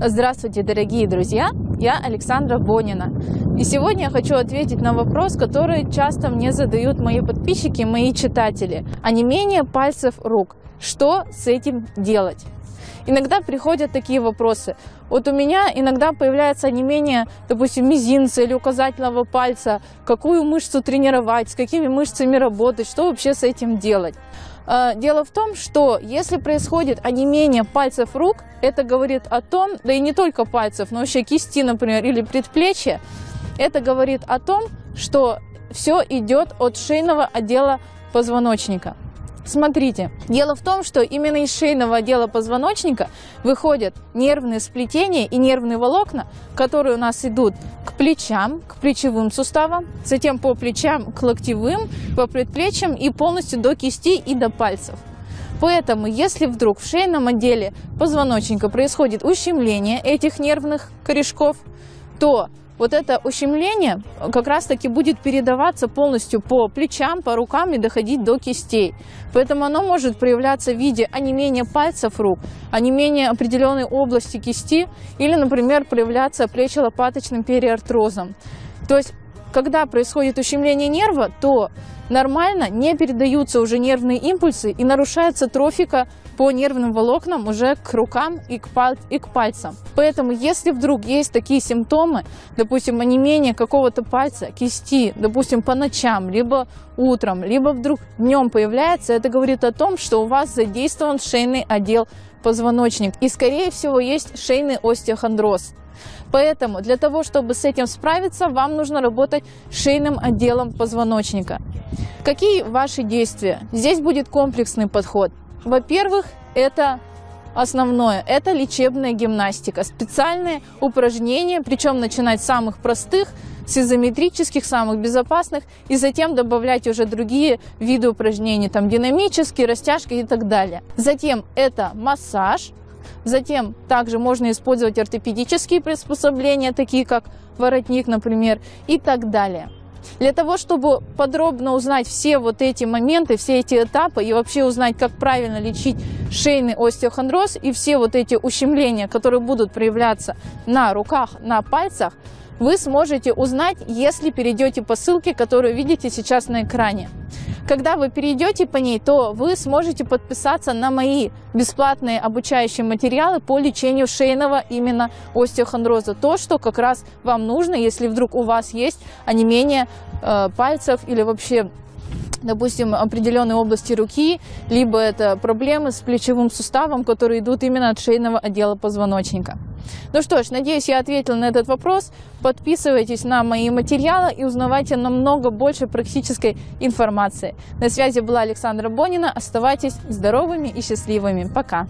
Здравствуйте, дорогие друзья! Я Александра Бонина. И сегодня я хочу ответить на вопрос, который часто мне задают мои подписчики, мои читатели. А не менее пальцев рук. Что с этим делать? Иногда приходят такие вопросы. Вот у меня иногда появляется не менее, допустим, мизинца или указательного пальца, какую мышцу тренировать, с какими мышцами работать, что вообще с этим делать. А, дело в том, что если происходит онемение пальцев рук, это говорит о том, да и не только пальцев, но вообще кисти, например, или предплечья, это говорит о том, что все идет от шейного отдела позвоночника. Смотрите, дело в том, что именно из шейного отдела позвоночника выходят нервные сплетения и нервные волокна, которые у нас идут к плечам, к плечевым суставам, затем по плечам к локтевым, по предплечьям и полностью до кисти и до пальцев. Поэтому, если вдруг в шейном отделе позвоночника происходит ущемление этих нервных корешков, то вот это ущемление как раз-таки будет передаваться полностью по плечам, по рукам и доходить до кистей. Поэтому оно может проявляться в виде онемения пальцев рук, онемения определенной области кисти или, например, проявляться плечо-лопаточным периартрозом. То есть, когда происходит ущемление нерва, то нормально не передаются уже нервные импульсы и нарушается трофика по нервным волокнам уже к рукам и к, паль и к пальцам. Поэтому, если вдруг есть такие симптомы, допустим, онемение какого-то пальца, кисти, допустим, по ночам, либо утром, либо вдруг днем появляется, это говорит о том, что у вас задействован шейный отдел позвоночник. И, скорее всего, есть шейный остеохондроз. Поэтому для того, чтобы с этим справиться, вам нужно работать шейным отделом позвоночника. Какие ваши действия? Здесь будет комплексный подход. Во-первых, это основное – это лечебная гимнастика. Специальные упражнения, причем начинать с самых простых, с изометрических, самых безопасных, и затем добавлять уже другие виды упражнений, там динамические, растяжки и так далее. Затем это массаж, затем также можно использовать ортопедические приспособления, такие как воротник, например, и так далее. Для того, чтобы подробно узнать все вот эти моменты, все эти этапы и вообще узнать, как правильно лечить шейный остеохондроз и все вот эти ущемления, которые будут проявляться на руках, на пальцах, вы сможете узнать, если перейдете по ссылке, которую видите сейчас на экране. Когда вы перейдете по ней, то вы сможете подписаться на мои бесплатные обучающие материалы по лечению шейного именно остеохондроза. То, что как раз вам нужно, если вдруг у вас есть онемение э, пальцев или вообще допустим, определенной области руки, либо это проблемы с плечевым суставом, которые идут именно от шейного отдела позвоночника. Ну что ж, надеюсь, я ответила на этот вопрос. Подписывайтесь на мои материалы и узнавайте намного больше практической информации. На связи была Александра Бонина. Оставайтесь здоровыми и счастливыми. Пока!